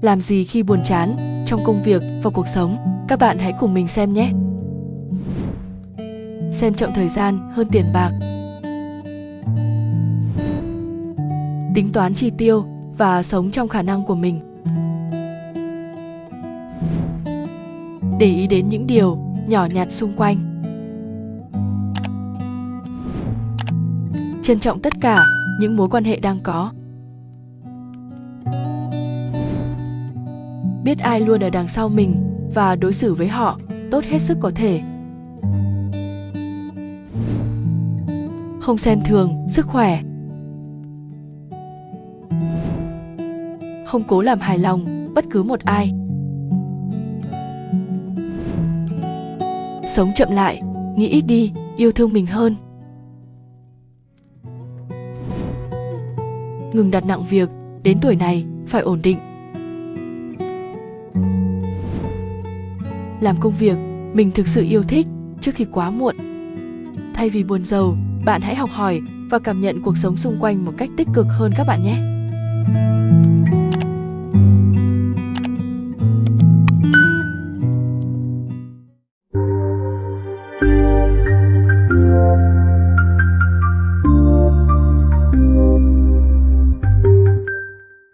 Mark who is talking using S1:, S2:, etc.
S1: làm gì khi buồn chán, trong công việc và cuộc sống? Các bạn hãy cùng mình xem nhé. Xem trọng thời gian hơn tiền bạc. Tính toán chi tiêu và sống trong khả năng của mình. Để ý đến những điều nhỏ nhặt xung quanh. Trân trọng tất cả những mối quan hệ đang có biết ai luôn ở đằng sau mình và đối xử với họ tốt hết sức có thể. Không xem thường sức khỏe. Không cố làm hài lòng bất cứ một ai. Sống chậm lại, nghĩ ít đi, yêu thương mình hơn. Ngừng đặt nặng việc, đến tuổi này phải ổn định. Làm công việc mình thực sự yêu thích trước khi quá muộn. Thay vì buồn giàu, bạn hãy học hỏi và cảm nhận cuộc sống xung quanh một cách tích cực hơn các bạn nhé.